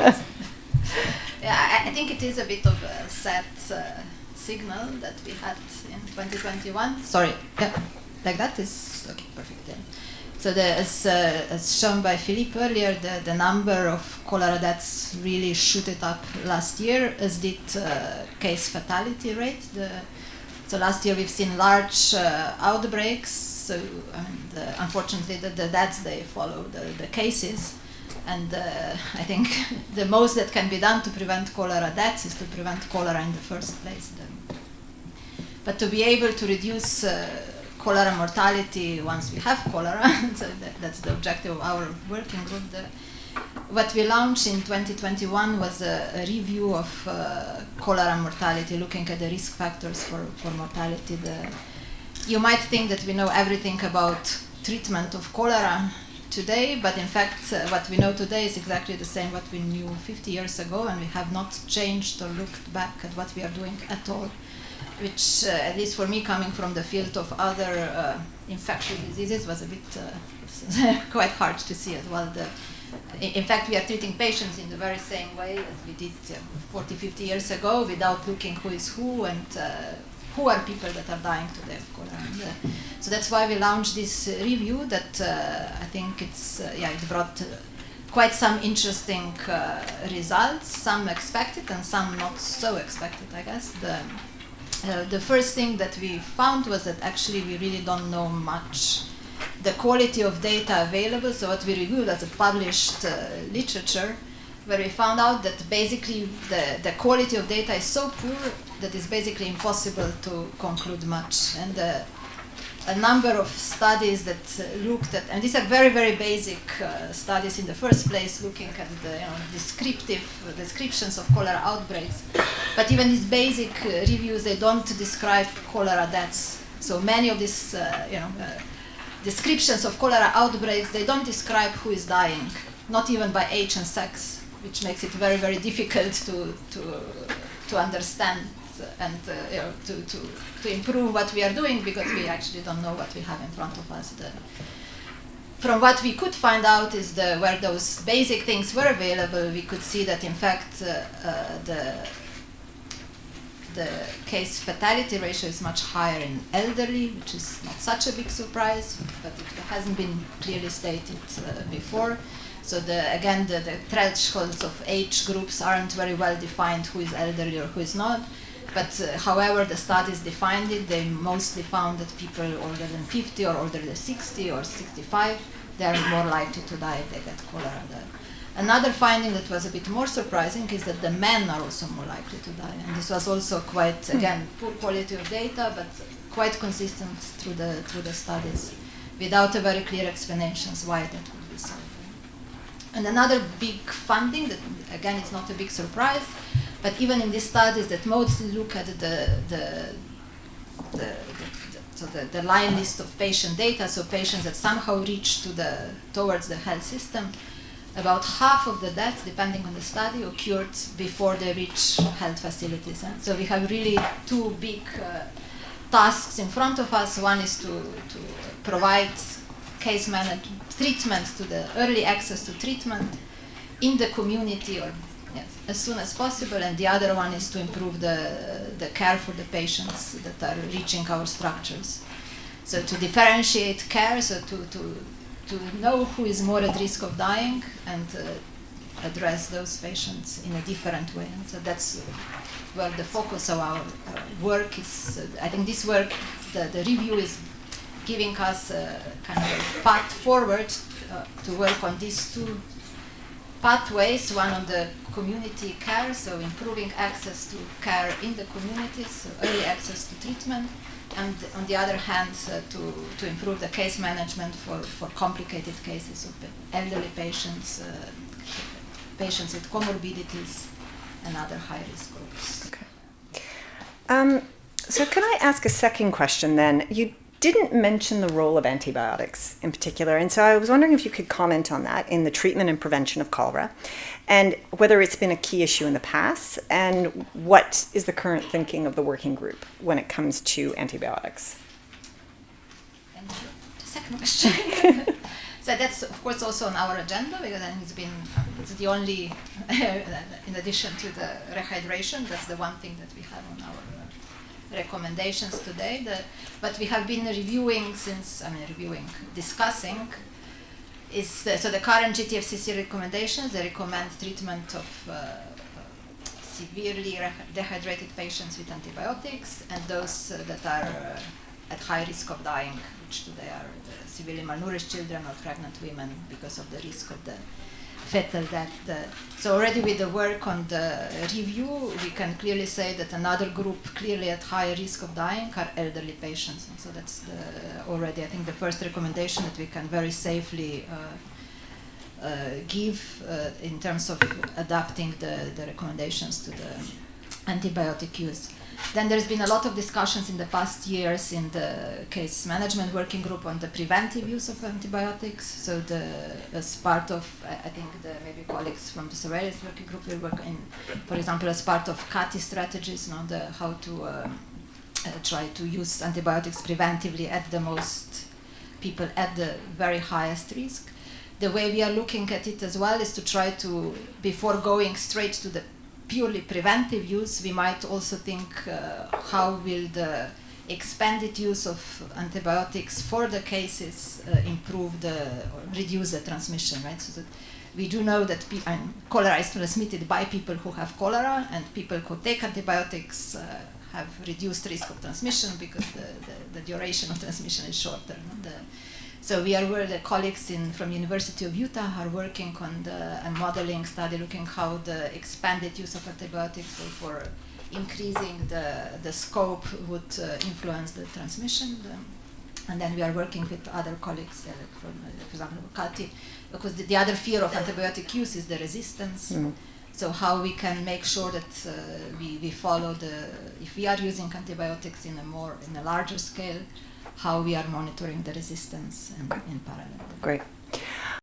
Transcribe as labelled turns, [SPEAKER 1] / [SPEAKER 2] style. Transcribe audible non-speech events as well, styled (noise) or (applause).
[SPEAKER 1] (laughs) yeah, I, think it is a bit of a sad uh, signal that we had in 2021. Sorry, yeah, like that is okay, perfect. Yeah. So the, as, uh, as shown by Philippe earlier, the, the number of cholera deaths really shooted up last year, as did uh, case fatality rate. The, so last year we've seen large uh, outbreaks. So unfortunately, the, the deaths they follow the, the cases. And uh, I think (laughs) the most that can be done to prevent cholera deaths is to prevent cholera in the first place. But to be able to reduce uh, cholera mortality once we have cholera. (laughs) so that, that's the objective of our working group. What we launched in 2021 was a, a review of uh, cholera mortality, looking at the risk factors for, for mortality. The, you might think that we know everything about treatment of cholera today, but in fact, uh, what we know today is exactly the same what we knew 50 years ago, and we have not changed or looked back at what we are doing at all which, uh, at least for me, coming from the field of other uh, infectious diseases, was a bit uh, (laughs) quite hard to see as well. The, in fact, we are treating patients in the very same way as we did 40, 50 years ago, without looking who is who and who are people that are dying today of. Uh, so that's why we launched this uh, review that uh, I think it's, yeah, it brought quite some interesting results, some expected and some not so expected, I guess. The, uh, the first thing that we found was that actually we really don't know much the quality of data available. So what we reviewed as a published uh, literature, where we found out that basically the, the quality of data is so poor that it's basically impossible to conclude much. And uh, a number of studies that uh, looked at, and these are very, very basic uh, studies in the first place, looking at the you know, descriptive uh, descriptions of cholera outbreaks. But even these basic reviews, they don't describe cholera deaths. So many of these, you know, descriptions of cholera outbreaks, they don't describe who is dying, not even by age and sex, which makes it very, very difficult to, to, to understand and uh, you know, to, to, to improve what we are doing because we actually don't know what we have in front of us. The, from what we could find out is the, where those basic things were available, we could see that in fact uh, uh, the, the case fatality ratio is much higher in elderly, which is not such a big surprise, but it hasn't been clearly stated uh, before. So the, again, the, the thresholds of age groups aren't very well defined who is elderly or who is not. But uh, however the studies defined it, they mostly found that people older than 50 or older than 60 or 65, they are more likely to die if they get cholera. Another finding that was a bit more surprising is that the men are also more likely to die. And this was also quite, hmm. again, poor quality of data, but quite consistent through the, through the studies, without a very clear explanations why that would be so. And another big finding that, again, is not a big surprise, but even in these studies that mostly look at the, the, the, the so the, the line list of patient data, so patients that somehow reach to the, towards the health system, about half of the deaths, depending on the study, occurred before they reach health facilities. Eh? So we have really two big uh, tasks in front of us. One is to, to provide case management, treatment to the early access to treatment in the community or yes, as soon as possible, and the other one is to improve the, the care for the patients that are reaching our structures. So to differentiate care, so to, to, to know who is more at risk of dying and uh, address those patients in a different way. And so that's where the focus of our work is. Uh, I think this work, the, the review is giving us a kind of path forward uh, to work on these two pathways, one on the community care, so improving access to care in the communities, so early access to treatment, and on the other hand, to, to improve the case management for, for complicated cases of elderly patients, uh, patients with comorbidities, and other high-risk groups.
[SPEAKER 2] Okay. Um, so can I ask a second question then? You didn't mention the role of antibiotics in particular. And so I was wondering if you could comment on that in the treatment and prevention of cholera and whether it's been a key issue in the past and what is the current thinking of the working group when it comes to antibiotics.
[SPEAKER 1] Thank you. Second question. (laughs) so that's of course also on our agenda because I think it's been it's the only (laughs) in addition to the rehydration that's the one thing that we have on our recommendations today. The, but we have been reviewing since I mean reviewing discussing is the, so the current GTFCC recommendations they recommend treatment of uh, severely dehydrated patients with antibiotics and those uh, that are uh, at high risk of dying, which today are the severely malnourished children or pregnant women because of the risk of the fetal death. The, so already with the work on the review, we can clearly say that another group clearly at high risk of dying are elderly patients. And so that's the, already, I think, the first recommendation that we can very safely uh, uh, give uh, in terms of adapting the, the recommendations to the antibiotic use. Then there's been a lot of discussions in the past years in the case management working group on the preventive use of antibiotics. So the as part of I think the maybe colleagues from the surveillance working group will work in, for example, as part of CATI strategies, you know, the how to uh, uh, try to use antibiotics preventively at the most people at the very highest risk. The way we are looking at it as well is to try to before going straight to the purely preventive use, we might also think uh, how will the expanded use of antibiotics for the cases uh, improve the or reduce the transmission, right? So that we do know that cholera is transmitted by people who have cholera, and people who take antibiotics uh, have reduced risk of transmission because the, the, the duration of transmission is shorter. No? The, so we are where the colleagues in from University of Utah are working on the a modeling study looking how the expanded use of antibiotics for increasing the, the scope would uh, influence the transmission. The, and then we are working with other colleagues uh, from, uh, for example, CATI, because the, the, other fear of antibiotic use is the resistance. Mm. So how we can make sure that uh, we, we follow the, if we are using antibiotics in a more, in a larger scale, how we are monitoring the resistance in, in parallel.
[SPEAKER 2] Great.